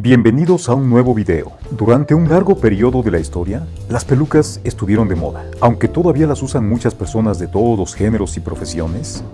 Bienvenidos a un nuevo video. Durante un largo periodo de la historia, las pelucas estuvieron de moda. Aunque todavía las usan muchas personas de todos los géneros y profesiones,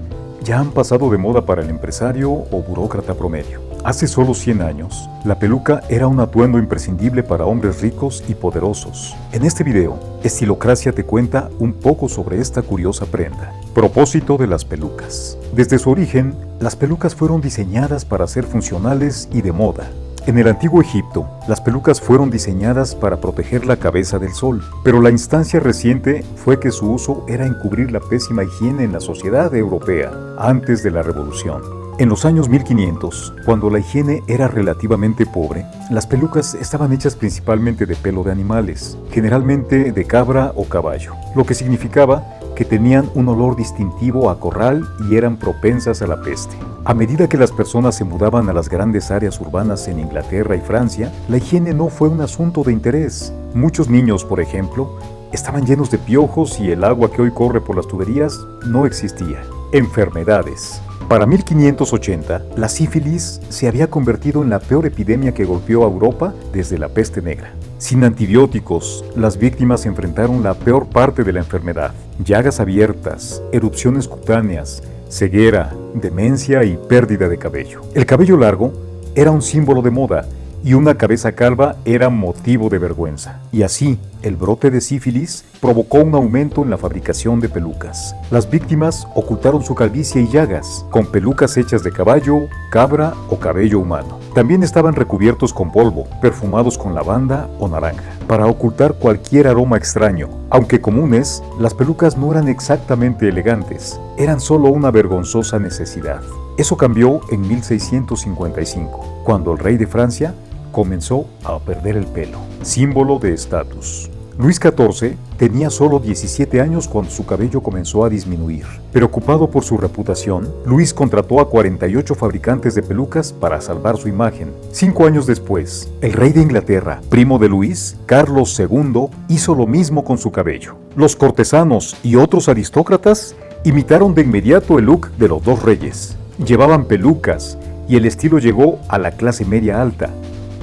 ya han pasado de moda para el empresario o burócrata promedio. Hace solo 100 años, la peluca era un atuendo imprescindible para hombres ricos y poderosos. En este video, Estilocracia te cuenta un poco sobre esta curiosa prenda. Propósito de las pelucas. Desde su origen, las pelucas fueron diseñadas para ser funcionales y de moda. En el antiguo Egipto, las pelucas fueron diseñadas para proteger la cabeza del sol, pero la instancia reciente fue que su uso era encubrir la pésima higiene en la sociedad europea antes de la revolución. En los años 1500, cuando la higiene era relativamente pobre, las pelucas estaban hechas principalmente de pelo de animales, generalmente de cabra o caballo, lo que significaba que tenían un olor distintivo a corral y eran propensas a la peste. A medida que las personas se mudaban a las grandes áreas urbanas en Inglaterra y Francia, la higiene no fue un asunto de interés. Muchos niños, por ejemplo, estaban llenos de piojos y el agua que hoy corre por las tuberías no existía. Enfermedades. Para 1580, la sífilis se había convertido en la peor epidemia que golpeó a Europa desde la peste negra. Sin antibióticos, las víctimas enfrentaron la peor parte de la enfermedad. Llagas abiertas, erupciones cutáneas, ceguera, demencia y pérdida de cabello. El cabello largo era un símbolo de moda y una cabeza calva era motivo de vergüenza. Y así, el brote de sífilis provocó un aumento en la fabricación de pelucas. Las víctimas ocultaron su calvicie y llagas, con pelucas hechas de caballo, cabra o cabello humano. También estaban recubiertos con polvo, perfumados con lavanda o naranja, para ocultar cualquier aroma extraño. Aunque comunes, las pelucas no eran exactamente elegantes, eran solo una vergonzosa necesidad. Eso cambió en 1655, cuando el rey de Francia comenzó a perder el pelo, símbolo de estatus. Luis XIV tenía solo 17 años cuando su cabello comenzó a disminuir. Preocupado por su reputación, Luis contrató a 48 fabricantes de pelucas para salvar su imagen. Cinco años después, el rey de Inglaterra, primo de Luis, Carlos II, hizo lo mismo con su cabello. Los cortesanos y otros aristócratas imitaron de inmediato el look de los dos reyes. Llevaban pelucas y el estilo llegó a la clase media alta.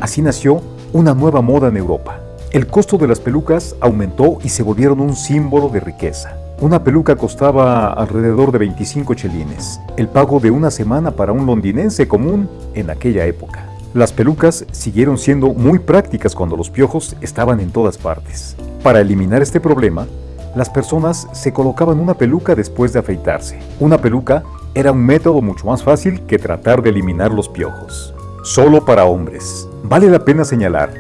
Así nació una nueva moda en Europa. El costo de las pelucas aumentó y se volvieron un símbolo de riqueza. Una peluca costaba alrededor de 25 chelines, el pago de una semana para un londinense común en aquella época. Las pelucas siguieron siendo muy prácticas cuando los piojos estaban en todas partes. Para eliminar este problema, las personas se colocaban una peluca después de afeitarse. Una peluca era un método mucho más fácil que tratar de eliminar los piojos. Solo para hombres. Vale la pena señalar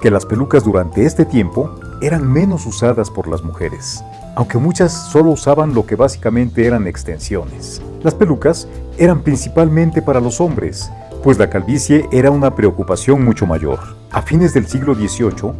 que las pelucas durante este tiempo eran menos usadas por las mujeres, aunque muchas solo usaban lo que básicamente eran extensiones. Las pelucas eran principalmente para los hombres, pues la calvicie era una preocupación mucho mayor. A fines del siglo XVIII,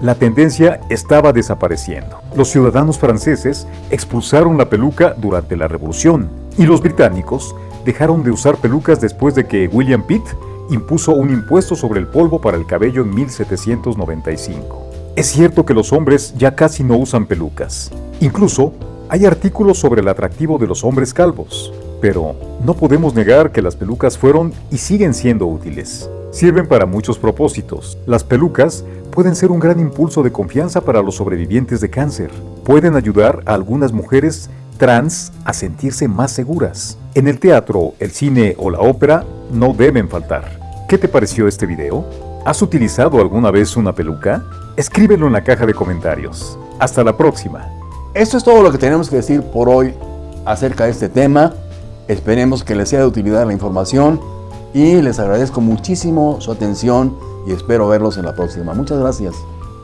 la tendencia estaba desapareciendo. Los ciudadanos franceses expulsaron la peluca durante la Revolución y los británicos dejaron de usar pelucas después de que William Pitt impuso un impuesto sobre el polvo para el cabello en 1795. Es cierto que los hombres ya casi no usan pelucas. Incluso hay artículos sobre el atractivo de los hombres calvos. Pero no podemos negar que las pelucas fueron y siguen siendo útiles. Sirven para muchos propósitos. Las pelucas pueden ser un gran impulso de confianza para los sobrevivientes de cáncer. Pueden ayudar a algunas mujeres trans a sentirse más seguras. En el teatro, el cine o la ópera no deben faltar. ¿Qué te pareció este video? ¿Has utilizado alguna vez una peluca? Escríbelo en la caja de comentarios. Hasta la próxima. Esto es todo lo que tenemos que decir por hoy acerca de este tema. Esperemos que les sea de utilidad la información y les agradezco muchísimo su atención y espero verlos en la próxima. Muchas gracias.